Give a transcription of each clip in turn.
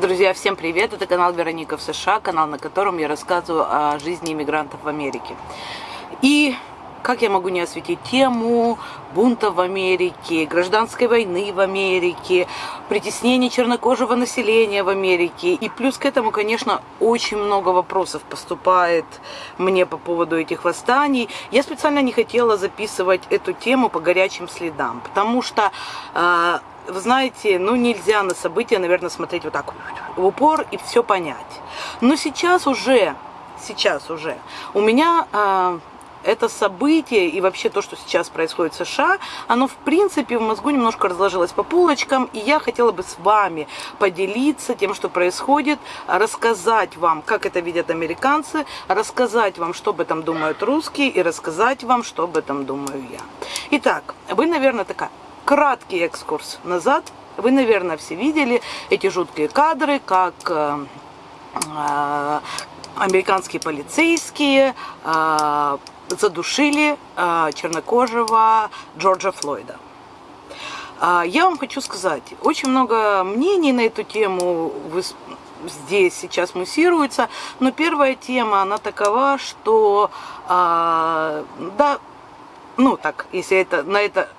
Друзья, всем привет! Это канал Вероника в США, канал, на котором я рассказываю о жизни иммигрантов в Америке. И как я могу не осветить тему бунта в Америке, гражданской войны в Америке, притеснения чернокожего населения в Америке. И плюс к этому, конечно, очень много вопросов поступает мне по поводу этих восстаний. Я специально не хотела записывать эту тему по горячим следам, потому что а, вы знаете, ну нельзя на события, наверное, смотреть вот так в упор и все понять. Но сейчас уже, сейчас уже у меня э, это событие и вообще то, что сейчас происходит в США, оно в принципе в мозгу немножко разложилось по полочкам, и я хотела бы с вами поделиться тем, что происходит, рассказать вам, как это видят американцы, рассказать вам, что об этом думают русские, и рассказать вам, что об этом думаю я. Итак, вы, наверное, такая краткий экскурс назад. Вы, наверное, все видели эти жуткие кадры, как э, э, американские полицейские э, задушили чернокожего Джорджа Флойда. Я вам хочу сказать, очень много мнений на эту тему здесь сейчас муссируется, но первая тема, она такова, что, да, ну так, если это, на это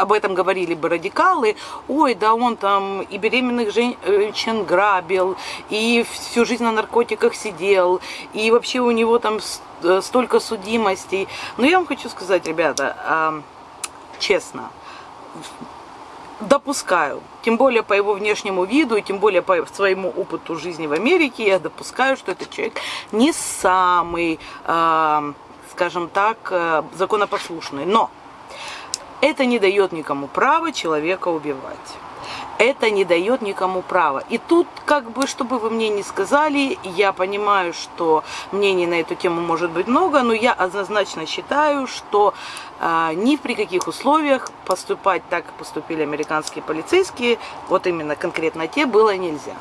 об этом говорили бы радикалы, ой, да он там и беременных женщин грабил, и всю жизнь на наркотиках сидел, и вообще у него там э, столько судимостей. Но я вам хочу сказать, ребята, а, честно, допускаю, тем более по его внешнему виду, и тем более по своему опыту жизни в Америке, я допускаю, что этот человек не самый, а, скажем так, э, законопослушный. Но это не дает никому права человека убивать. Это не дает никому права. И тут, как бы, чтобы вы мне не сказали, я понимаю, что мнений на эту тему может быть много, но я однозначно считаю, что а, ни при каких условиях поступать так, как поступили американские полицейские, вот именно конкретно те, было нельзя.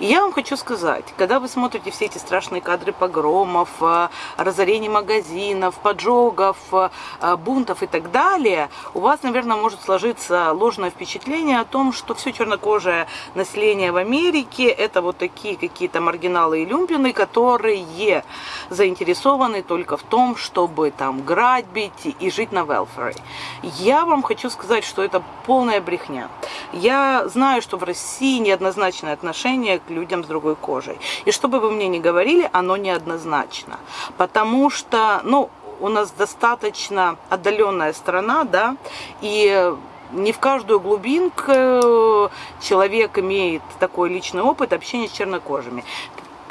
И я вам хочу сказать, когда вы смотрите все эти страшные кадры погромов, а, разорений магазинов, поджогов, а, бунтов и так далее, у вас, наверное, может сложиться ложное впечатление о том, что все чернокожее население в Америке это вот такие какие-то маргиналы и люмпины, которые заинтересованы только в том, чтобы там грабить и жить на welfare. Я вам хочу сказать, что это полная брехня. Я знаю, что в России неоднозначное отношение к людям с другой кожей. И что бы вы мне ни говорили, оно неоднозначно. Потому что, ну, у нас достаточно отдаленная страна, да, и не в каждую глубинку человек имеет такой личный опыт общения с чернокожими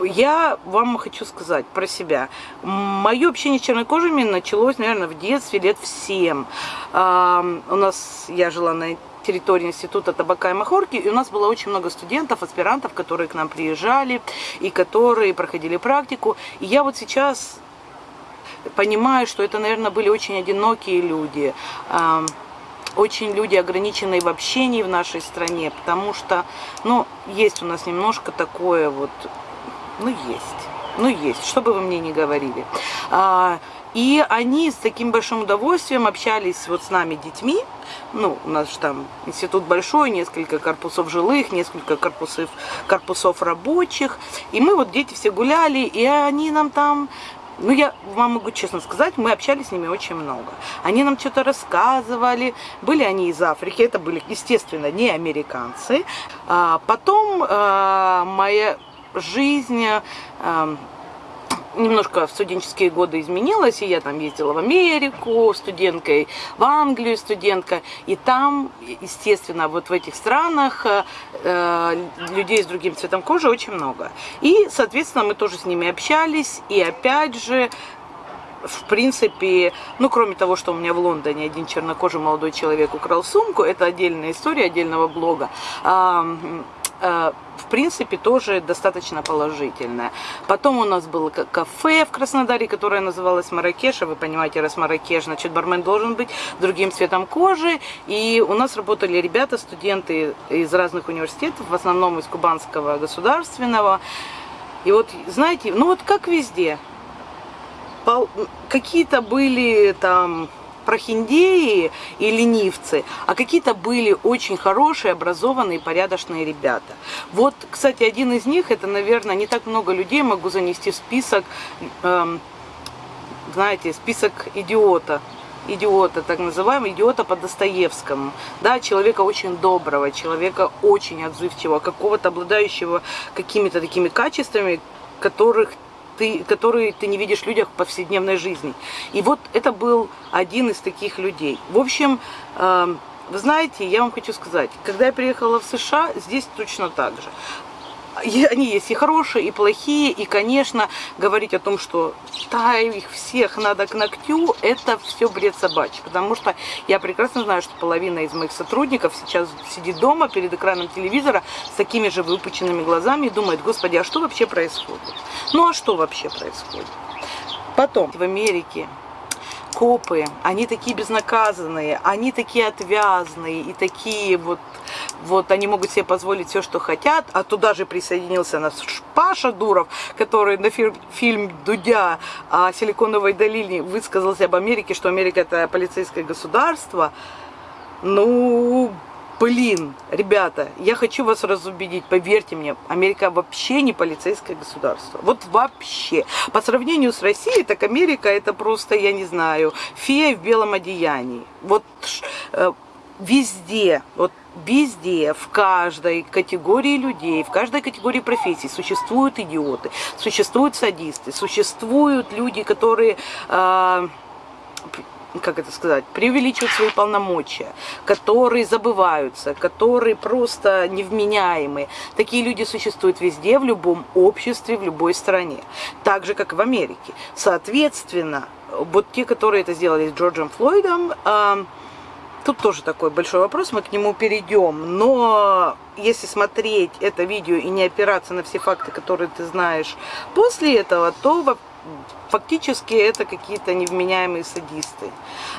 я вам хочу сказать про себя. Мое общение с чернокожими началось, наверное, в детстве, лет в 7. У нас, я жила на территории института табака и махорки, и у нас было очень много студентов, аспирантов, которые к нам приезжали и которые проходили практику. И я вот сейчас понимаю, что это, наверное, были очень одинокие люди, очень люди ограниченные в общении в нашей стране, потому что, ну, есть у нас немножко такое вот ну, есть. Ну, есть, что бы вы мне ни говорили. А, и они с таким большим удовольствием общались вот с нами, детьми. Ну, у нас же там институт большой, несколько корпусов жилых, несколько корпусов, корпусов рабочих. И мы вот дети все гуляли, и они нам там ну, я вам могу честно сказать, мы общались с ними очень много. Они нам что-то рассказывали. Были они из Африки, это были, естественно, не американцы. А потом а, моя жизнь э, немножко в студенческие годы изменилась, и я там ездила в Америку студенткой, в Англию студентка, и там, естественно, вот в этих странах э, людей с другим цветом кожи очень много. И, соответственно, мы тоже с ними общались, и опять же, в принципе, ну, кроме того, что у меня в Лондоне один чернокожий молодой человек украл сумку, это отдельная история отдельного блога, в принципе, тоже достаточно положительная. Потом у нас было кафе в Краснодаре, которое называлось Маракеш. Вы понимаете, раз Маракеш, значит, бармен должен быть другим цветом кожи. И у нас работали ребята, студенты из разных университетов, в основном из Кубанского государственного. И вот, знаете, ну вот как везде, какие-то были там прохиндеи и ленивцы, а какие-то были очень хорошие, образованные, порядочные ребята. Вот, кстати, один из них, это, наверное, не так много людей могу занести в список, эм, знаете, список идиота идиота, так называемого, идиота по Достоевскому. Да, человека очень доброго, человека очень отзывчивого, какого-то обладающего какими-то такими качествами, которых ты, которые ты не видишь в людях в повседневной жизни. И вот это был один из таких людей. В общем, э, вы знаете, я вам хочу сказать, когда я приехала в США, здесь точно так же они есть и хорошие, и плохие, и, конечно, говорить о том, что да, их всех надо к ногтю, это все бред собачий, потому что я прекрасно знаю, что половина из моих сотрудников сейчас сидит дома перед экраном телевизора с такими же выпученными глазами и думает, господи, а что вообще происходит? Ну а что вообще происходит? Потом в Америке копы, они такие безнаказанные, они такие отвязные и такие вот, вот они могут себе позволить все, что хотят, а туда же присоединился наш Паша Дуров, который на фильм, фильм Дудя о Силиконовой долине высказался об Америке, что Америка это полицейское государство. Ну, Блин, ребята, я хочу вас разубедить, поверьте мне, Америка вообще не полицейское государство. Вот вообще. По сравнению с Россией, так Америка это просто, я не знаю, фея в белом одеянии. Вот э, везде, вот везде, в каждой категории людей, в каждой категории профессий существуют идиоты, существуют садисты, существуют люди, которые... Э, как это сказать, преувеличивают свои полномочия, которые забываются, которые просто невменяемые. Такие люди существуют везде, в любом обществе, в любой стране. Так же, как и в Америке. Соответственно, вот те, которые это сделали с Джорджем Флойдом, э, тут тоже такой большой вопрос, мы к нему перейдем. Но если смотреть это видео и не опираться на все факты, которые ты знаешь после этого, то фактически это какие-то невменяемые садисты.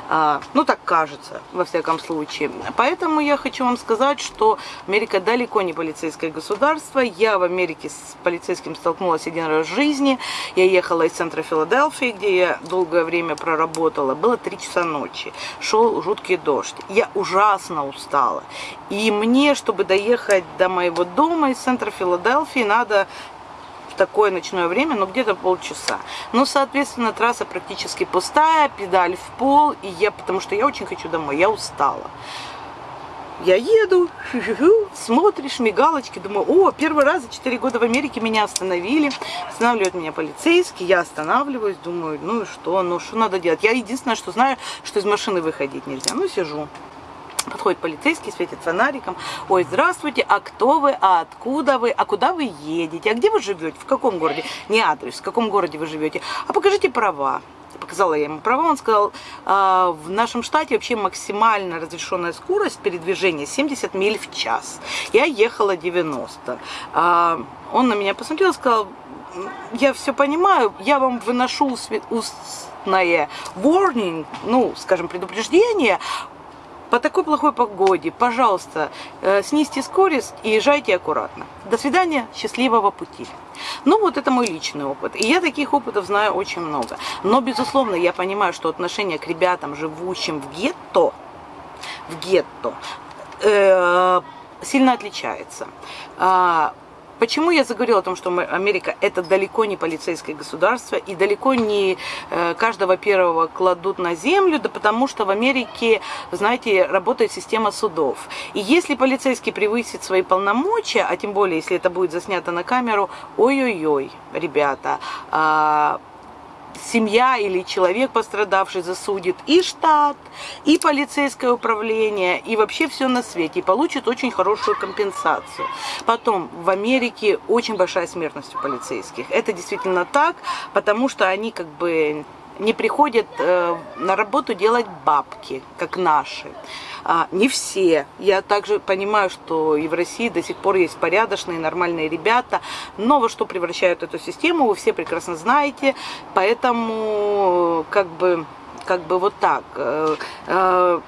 А, ну, так кажется, во всяком случае. Поэтому я хочу вам сказать, что Америка далеко не полицейское государство. Я в Америке с полицейским столкнулась один раз в жизни. Я ехала из центра Филадельфии, где я долгое время проработала. Было 3 часа ночи. Шел жуткий дождь. Я ужасно устала. И мне, чтобы доехать до моего дома из центра Филадельфии, надо такое ночное время, но где-то полчаса. Ну, соответственно, трасса практически пустая, педаль в пол, и я, потому что я очень хочу домой, я устала. Я еду, смотришь, мигалочки, думаю, о, первый раз за 4 года в Америке меня остановили, останавливают меня полицейские, я останавливаюсь, думаю, ну и что, ну что надо делать? Я единственное, что знаю, что из машины выходить нельзя, ну сижу. Подходит полицейский, светит фонариком. Ой, здравствуйте, а кто вы, а откуда вы, а куда вы едете, а где вы живете, в каком городе? Не адрес, в каком городе вы живете, а покажите права. Показала я ему права, он сказал, а, в нашем штате вообще максимально разрешенная скорость передвижения 70 миль в час. Я ехала 90. А, он на меня посмотрел и сказал, я все понимаю, я вам выношу устное warning, ну, скажем, предупреждение по такой плохой погоде, пожалуйста, э, снизьте скорость и езжайте аккуратно. До свидания, счастливого пути. Ну, вот это мой личный опыт. И я таких опытов знаю очень много. Но, безусловно, я понимаю, что отношение к ребятам, живущим в гетто, в гетто, э, сильно отличается. Почему я заговорила о том, что Америка это далеко не полицейское государство и далеко не э, каждого первого кладут на землю, да потому что в Америке, знаете, работает система судов. И если полицейский превысит свои полномочия, а тем более, если это будет заснято на камеру, ой-ой-ой, ребята, а, семья или человек пострадавший засудит и штат, и полицейское управление, и вообще все на свете, и получит очень хорошую компенсацию. Потом, в Америке очень большая смертность у полицейских. Это действительно так, потому что они как бы не приходят э, на работу делать бабки, как наши. А, не все. Я также понимаю, что и в России до сих пор есть порядочные, нормальные ребята, но во что превращают эту систему, вы все прекрасно знаете, поэтому как бы, как бы вот так. Э, э,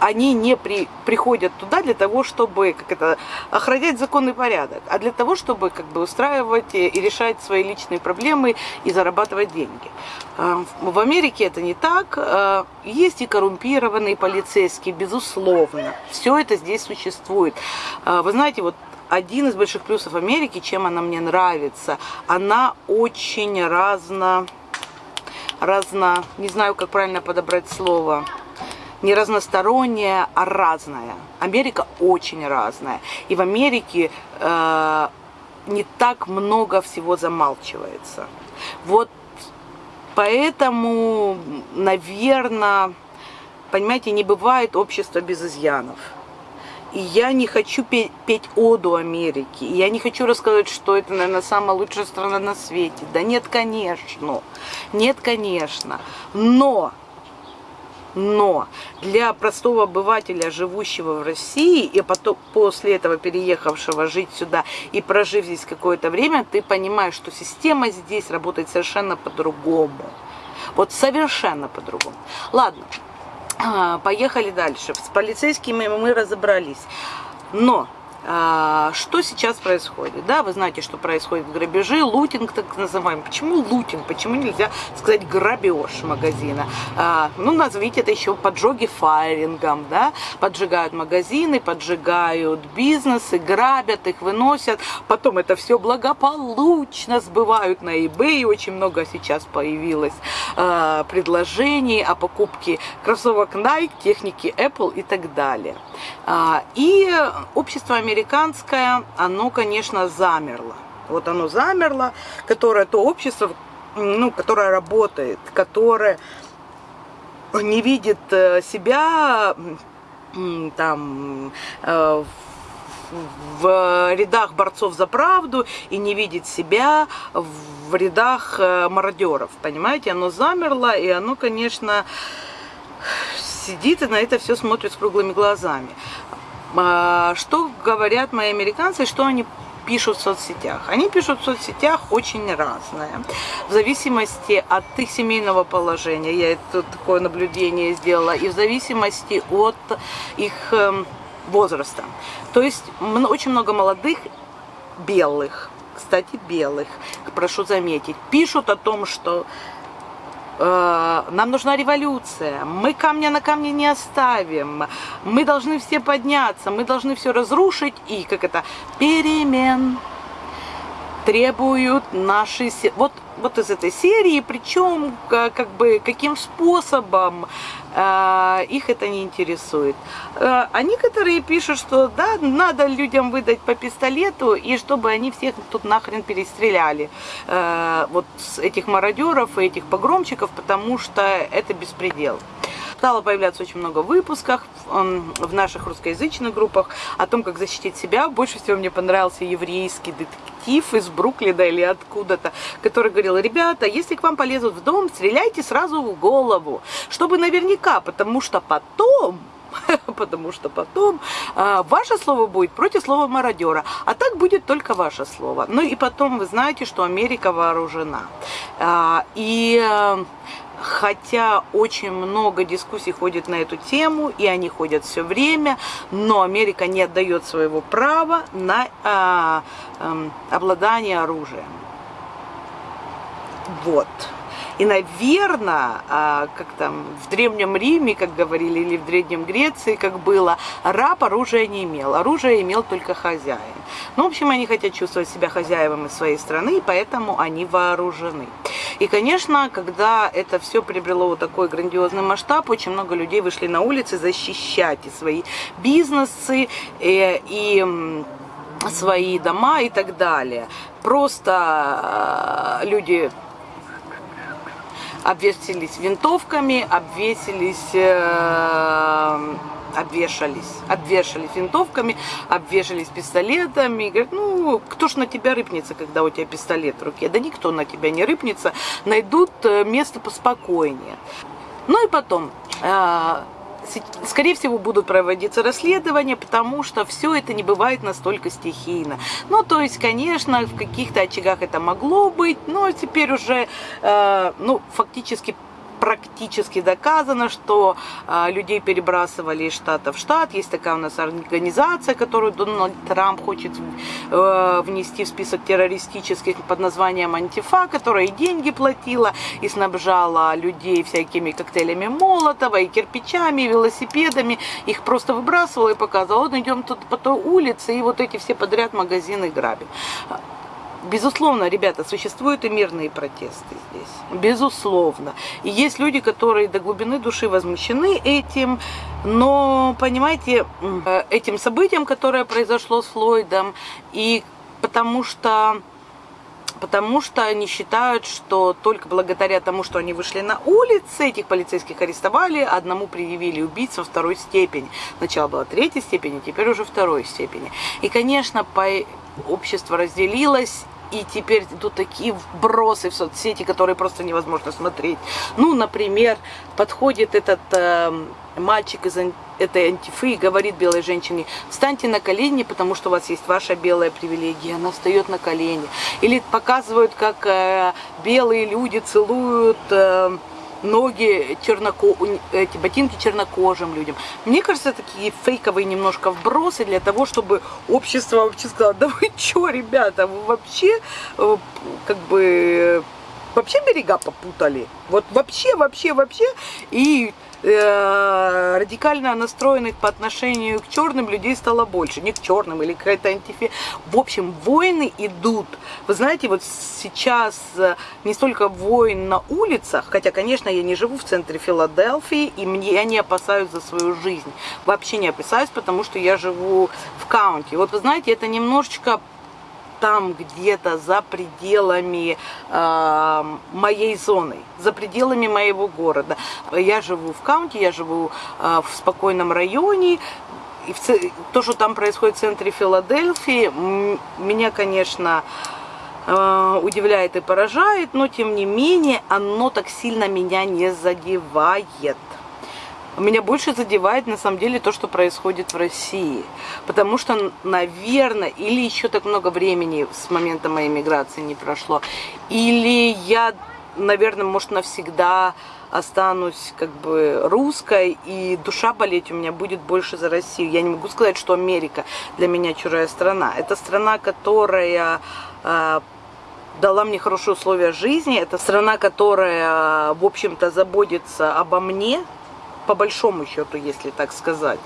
они не при, приходят туда для того, чтобы как это, охранять законный порядок, а для того, чтобы как бы устраивать и решать свои личные проблемы и зарабатывать деньги. А, в Америке это не так. А, есть и коррумпированные полицейские, безусловно. Все это здесь существует. А, вы знаете, вот один из больших плюсов Америки, чем она мне нравится, она очень разно, разно, не знаю, как правильно подобрать слово, не разносторонняя, а разная. Америка очень разная. И в Америке э, не так много всего замалчивается. Вот поэтому, наверное, понимаете, не бывает общества без изъянов. И я не хочу петь, петь оду Америки. Я не хочу рассказывать, что это, наверное, самая лучшая страна на свете. Да нет, конечно. Нет, конечно. Но но для простого обывателя, живущего в России, и потом после этого переехавшего жить сюда и прожив здесь какое-то время, ты понимаешь, что система здесь работает совершенно по-другому. Вот совершенно по-другому. Ладно, а, поехали дальше. С полицейскими мы разобрались. Но что сейчас происходит? Да, вы знаете, что происходит грабежи, лутинг так называемый. Почему лутинг? Почему нельзя сказать грабеж магазина? А, ну, назовите это еще поджоги файрингом, да? Поджигают магазины, поджигают бизнесы, грабят их, выносят. Потом это все благополучно сбывают на eBay. Очень много сейчас появилось а, предложений о покупке кроссовок Nike, техники Apple и так далее. А, и общество американское, оно, конечно, замерло. Вот оно замерло, которое то общество, ну, которое работает, которое не видит э, себя там э, в рядах борцов за правду и не видит себя в рядах э, мародеров, понимаете? Оно замерло, и оно, конечно, сидит и на это все смотрит с круглыми глазами. А, что говорят мои американцы, что они пишут в соцсетях? Они пишут в соцсетях очень разное. В зависимости от их семейного положения, я это такое наблюдение сделала, и в зависимости от их эм, возраста. То есть очень много молодых белых, кстати, белых, прошу заметить, пишут о том, что нам нужна революция, мы камня на камне не оставим, мы должны все подняться, мы должны все разрушить. И, как это, перемен требуют наши... Вот, вот из этой серии, причем как бы каким способом э, их это не интересует. Э, а некоторые пишут, что да, надо людям выдать по пистолету, и чтобы они всех тут нахрен перестреляли. Э, вот этих мародеров и этих погромчиков, потому что это беспредел. Стало появляться очень много выпусков в наших русскоязычных группах о том, как защитить себя. Больше всего мне понравился еврейский детектив из Бруклина или откуда-то, который говорил, ребята, если к вам полезут в дом, стреляйте сразу в голову, чтобы наверняка, потому что потом потому что потом а, ваше слово будет против слова мародера, а так будет только ваше слово. Ну и потом вы знаете, что Америка вооружена. А, и а, хотя очень много дискуссий ходит на эту тему, и они ходят все время, но Америка не отдает своего права на а, а, обладание оружием. Вот. И, наверное, а, как там в Древнем Риме, как говорили, или в Древнем Греции, как было, раб оружия не имел. Оружие имел только хозяин. Ну, в общем, они хотят чувствовать себя хозяевами своей страны, и поэтому они вооружены. И, конечно, когда это все приобрело вот такой грандиозный масштаб, очень много людей вышли на улицы защищать и свои бизнесы, и, э, и свои дома и так далее. Просто э, люди обвесились винтовками, обвесились, э, обвешались, обвешались винтовками, обвешались пистолетами. И говорят, ну, кто ж на тебя рыпнется, когда у тебя пистолет в руке? Да никто на тебя не рыпнется, найдут э, место поспокойнее. Ну и потом, э, скорее всего, будут проводиться расследования, потому что все это не бывает настолько стихийно. Ну, то есть, конечно, в каких-то очагах это могло быть, но теперь уже, э, ну, фактически практически доказано, что э, людей перебрасывали из штата в штат. Есть такая у нас организация, которую Дональд Трамп хочет э, внести в список террористических под названием Антифа, которая и деньги платила, и снабжала людей всякими коктейлями Молотова, и кирпичами, и велосипедами. Их просто выбрасывала и показывала, вот идем тут по той улице, и вот эти все подряд магазины грабим. Безусловно, ребята, существуют и мирные протесты здесь. Безусловно. И есть люди, которые до глубины души возмущены этим. Но, понимаете, э, этим событием, которое произошло с Флойдом, и потому что потому что они считают, что только благодаря тому, что они вышли на улицы, этих полицейских арестовали, одному предъявили убийцу второй степени. Сначала была третьей степени, теперь уже второй степени. И, конечно, по общество разделилось, и теперь идут такие вбросы в соцсети, которые просто невозможно смотреть. Ну, например, подходит этот э, мальчик из этой антифы и говорит белой женщине, встаньте на колени, потому что у вас есть ваша белая привилегия. Она встает на колени. Или показывают, как э, белые люди целуют... Э, ноги черноко... эти ботинки чернокожим людям. Мне кажется, такие фейковые немножко вбросы для того, чтобы общество вообще сказало, да вы что, ребята, вы вообще э, как бы вообще берега попутали. Вот вообще, вообще, вообще. И э, радикально настроенных по отношению к черным людей стало больше. Не к черным или какая-то антифе. В общем, войны идут. Вы знаете, вот сейчас э, не столько войн на улицах, хотя, конечно, я не живу в центре Филадельфии, и мне, я не опасаюсь за свою жизнь. Вообще не опасаюсь, потому что я живу в каунте. Вот вы знаете, это немножечко там где-то за пределами э, моей зоны, за пределами моего города. Я живу в каунте, я живу э, в спокойном районе, и то, что там происходит в центре Филадельфии, меня, конечно, э, удивляет и поражает, но тем не менее оно так сильно меня не задевает. Меня больше задевает на самом деле то, что происходит в России. Потому что, наверное, или еще так много времени с момента моей миграции не прошло, или я, наверное, может, навсегда останусь как бы русской, и душа болеть у меня будет больше за Россию. Я не могу сказать, что Америка для меня чужая страна. Это страна, которая э, дала мне хорошие условия жизни. Это страна, которая, в общем-то, заботится обо мне, по большому счету, если так сказать,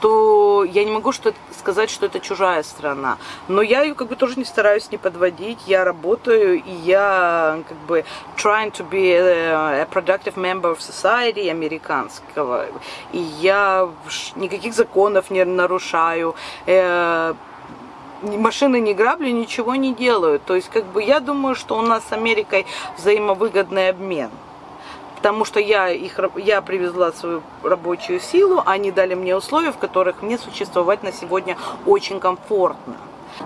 то я не могу что сказать, что это чужая страна. Но я ее как бы тоже не стараюсь не подводить. Я работаю, и я как бы trying to be a, productive member of society американского. И я никаких законов не нарушаю. Э, машины не грабли, ничего не делаю. То есть, как бы, я думаю, что у нас с Америкой взаимовыгодный обмен потому что я, их, я привезла свою рабочую силу, они дали мне условия, в которых мне существовать на сегодня очень комфортно.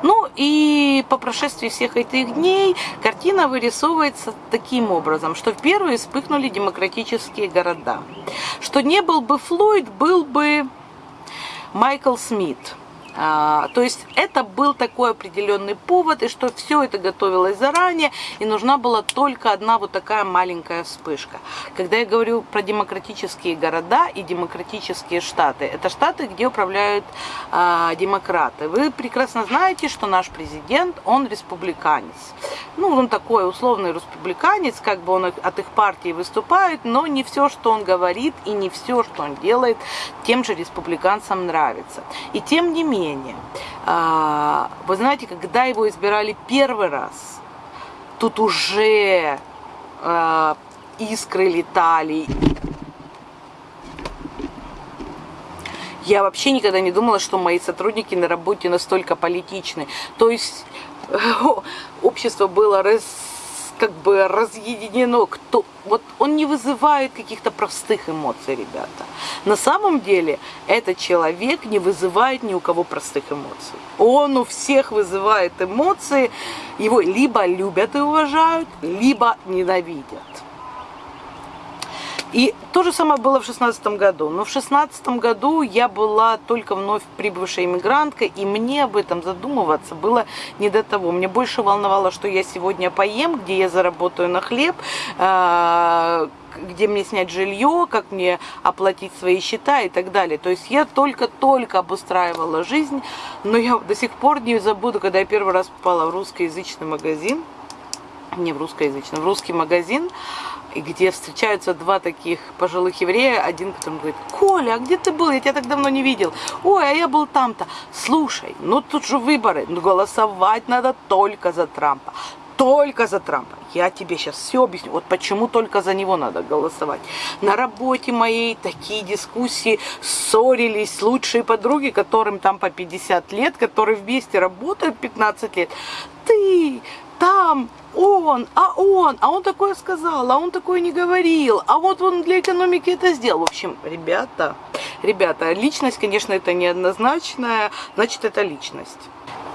Ну и по прошествии всех этих дней картина вырисовывается таким образом, что первые вспыхнули демократические города. Что не был бы Флойд, был бы Майкл Смит. А, то есть это был такой определенный повод, и что все это готовилось заранее, и нужна была только одна вот такая маленькая вспышка. Когда я говорю про демократические города и демократические штаты, это штаты, где управляют а, демократы. Вы прекрасно знаете, что наш президент, он республиканец. Ну, он такой условный республиканец, как бы он от их партии выступает, но не все, что он говорит, и не все, что он делает, тем же республиканцам нравится. И тем не менее, мнение. А, вы знаете, когда его избирали первый раз, тут уже а, искры летали. Я вообще никогда не думала, что мои сотрудники на работе настолько политичны. То есть общество было раз как бы разъединено, кто, вот он не вызывает каких-то простых эмоций, ребята. На самом деле этот человек не вызывает ни у кого простых эмоций. Он у всех вызывает эмоции, его либо любят и уважают, либо ненавидят. И то же самое было в шестнадцатом году. Но в шестнадцатом году я была только вновь прибывшая иммигрантка, и мне об этом задумываться было не до того. Мне больше волновало, что я сегодня поем, где я заработаю на хлеб, а, где мне снять жилье, как мне оплатить свои счета и так далее. То есть я только-только обустраивала жизнь, но я до сих пор не забуду, когда я первый раз попала в русскоязычный магазин, не в русскоязычный, в русский магазин, где встречаются два таких пожилых еврея, один, который говорит, Коля, а где ты был? Я тебя так давно не видел. Ой, а я был там-то. Слушай, ну тут же выборы, ну голосовать надо только за Трампа. Только за Трампа. Я тебе сейчас все объясню. Вот почему только за него надо голосовать. На работе моей такие дискуссии ссорились лучшие подруги, которым там по 50 лет, которые вместе работают 15 лет. Ты там он, а он, а он такое сказал, а он такое не говорил, а вот он для экономики это сделал. В общем, ребята, ребята, личность, конечно, это неоднозначная, значит, это личность.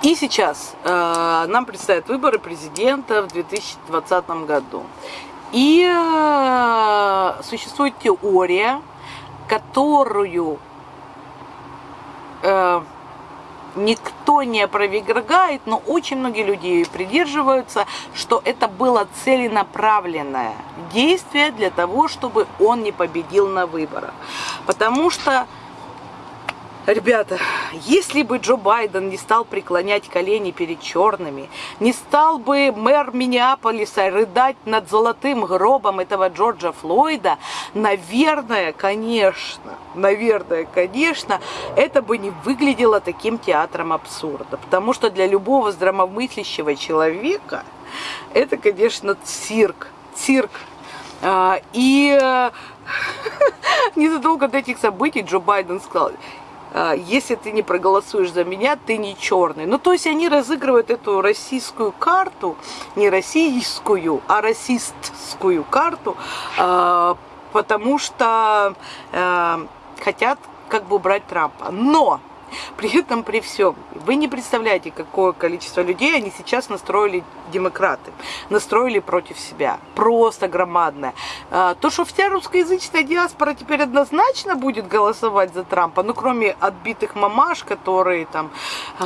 И сейчас э, нам предстоят выборы президента в 2020 году. И э, существует теория, которую э, никто не опровергает, но очень многие люди придерживаются, что это было целенаправленное действие для того, чтобы он не победил на выборах. Потому что Ребята, если бы Джо Байден не стал преклонять колени перед черными, не стал бы мэр Миннеаполиса рыдать над золотым гробом этого Джорджа Флойда, наверное, конечно, наверное, конечно, это бы не выглядело таким театром абсурда. Потому что для любого здравомыслящего человека это, конечно, цирк, цирк. А, и незадолго до этих событий Джо Байден сказал, если ты не проголосуешь за меня, ты не черный. Ну, то есть они разыгрывают эту российскую карту, не российскую, а расистскую карту, а, потому что а, хотят как бы убрать Трампа. Но при этом, при всем, вы не представляете, какое количество людей они сейчас настроили демократы, настроили против себя. Просто громадное. А, то, что вся русскоязычная диаспора теперь однозначно будет голосовать за Трампа, ну, кроме отбитых мамаш, которые там а,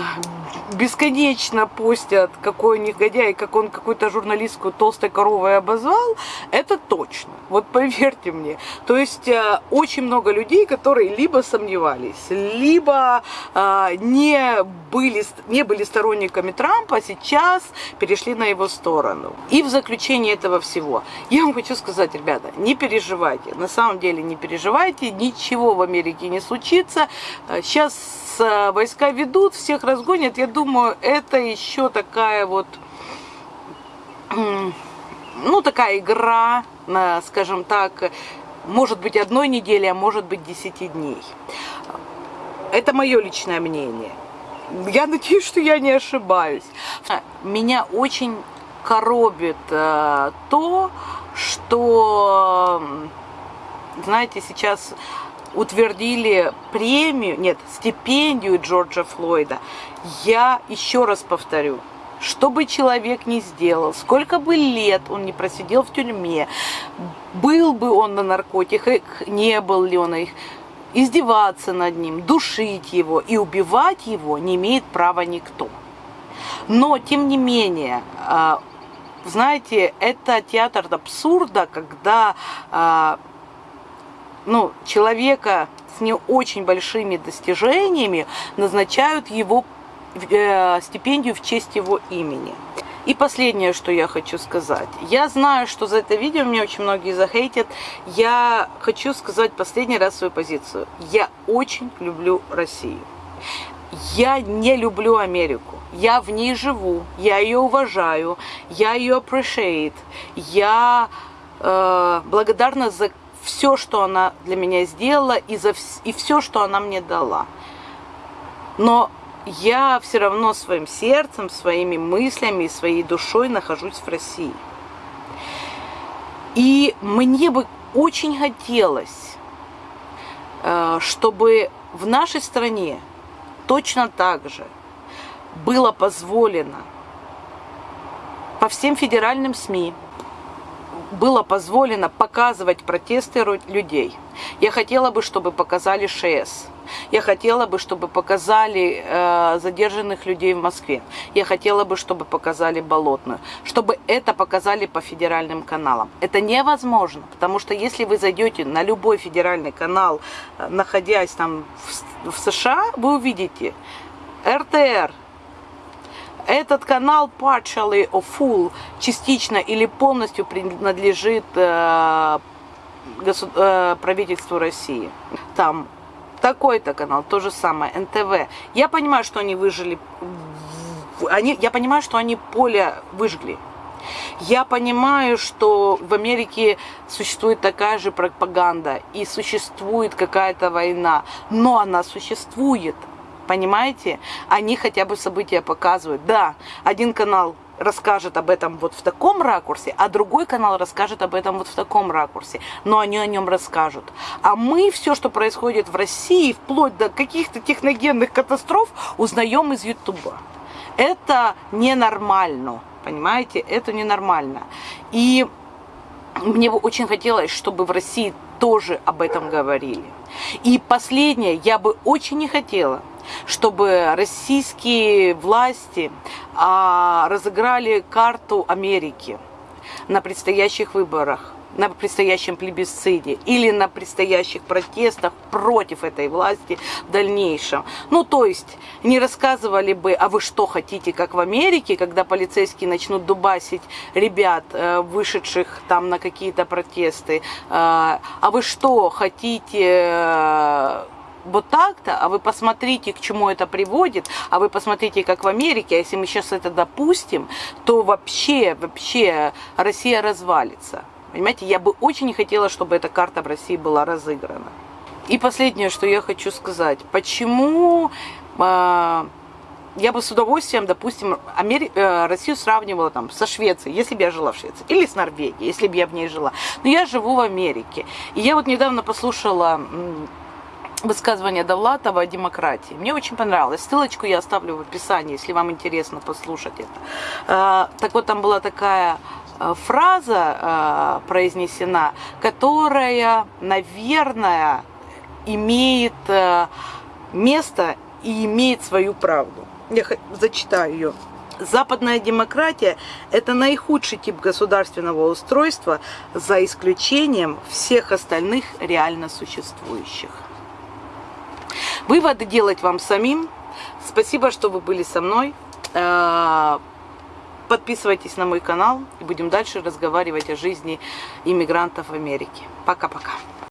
бесконечно постят, какой негодяй, как он какую-то журналистку толстой коровой обозвал, это точно. Вот поверьте мне. То есть а, очень много людей, которые либо сомневались, либо не были, не были сторонниками Трампа, сейчас перешли на его сторону. И в заключение этого всего, я вам хочу сказать, ребята, не переживайте, на самом деле не переживайте, ничего в Америке не случится. Сейчас э, войска ведут, всех разгонят, я думаю, это еще такая вот, ну, такая игра, скажем так, может быть одной недели, а может быть десяти дней. Это мое личное мнение. Я надеюсь, что я не ошибаюсь. Меня очень коробит э, то, что, знаете, сейчас утвердили премию, нет, стипендию Джорджа Флойда. Я еще раз повторю, что бы человек ни сделал, сколько бы лет он не просидел в тюрьме, был бы он на наркотиках, не был ли он их, издеваться над ним, душить его и убивать его не имеет права никто. Но, тем не менее, а, знаете, это театр абсурда, когда а, ну, человека с не очень большими достижениями назначают его э, стипендию в честь его имени. И последнее, что я хочу сказать. Я знаю, что за это видео меня очень многие захейтят. Я хочу сказать последний раз свою позицию. Я очень люблю Россию. Я не люблю Америку. Я в ней живу, я ее уважаю, я ее appreciate. Я э, благодарна за все, что она для меня сделала и, за, и все, что она мне дала. Но я все равно своим сердцем, своими мыслями, своей душой нахожусь в России. И мне бы очень хотелось, э, чтобы в нашей стране точно так же было позволено по всем федеральным СМИ, было позволено показывать протесты людей. Я хотела бы, чтобы показали ШС. Я хотела бы, чтобы показали э, задержанных людей в Москве. Я хотела бы, чтобы показали Болотную. Чтобы это показали по федеральным каналам. Это невозможно, потому что если вы зайдете на любой федеральный канал, э, находясь там в, в США, вы увидите РТР, этот канал partially or full, частично или полностью принадлежит э, госу- э, правительству России. Там такой-то канал, то же самое, НТВ. Я понимаю, что они выжили, они, я понимаю, что они поле выжгли. Я понимаю, что в Америке существует такая же пропаганда и существует какая-то война, но она существует. Понимаете? Они хотя бы события показывают. Да, один канал расскажет об этом вот в таком ракурсе, а другой канал расскажет об этом вот в таком ракурсе. Но они о нем расскажут. А мы все, что происходит в России, вплоть до каких-то техногенных катастроф, узнаем из Ютуба. Это ненормально. Понимаете? Это ненормально. И мне бы очень хотелось, чтобы в России тоже об этом говорили. И последнее, я бы очень не хотела, чтобы российские власти а, разыграли карту Америки на предстоящих выборах, на предстоящем плебисците или на предстоящих протестах против этой власти в дальнейшем. Ну, то есть, не рассказывали бы, а вы что хотите, как в Америке, когда полицейские начнут дубасить ребят, э, вышедших там на какие-то протесты, э, а вы что хотите э, вот так-то, а вы посмотрите, к чему это приводит, а вы посмотрите, как в Америке, а если мы сейчас это допустим, то вообще, вообще Россия развалится. Понимаете, я бы очень не хотела, чтобы эта карта в России была разыграна. И последнее, что я хочу сказать. Почему э, я бы с удовольствием, допустим, Амери... э, Россию сравнивала там со Швецией, если бы я жила в Швеции, или с Норвегией, если бы я в ней жила. Но я живу в Америке. И я вот недавно послушала высказывание Довлатова о демократии. Мне очень понравилось. Ссылочку я оставлю в описании, если вам интересно послушать это. А, Так вот, там была такая а, фраза а, произнесена, которая, наверное, имеет место и имеет свою правду. Я зачитаю ее. Западная демократия – это наихудший тип государственного устройства, за исключением всех остальных реально существующих. Выводы делать вам самим. Спасибо, что вы были со мной. Э, Подписывайтесь на мой канал и будем дальше разговаривать о жизни иммигрантов в Америке. Пока-пока.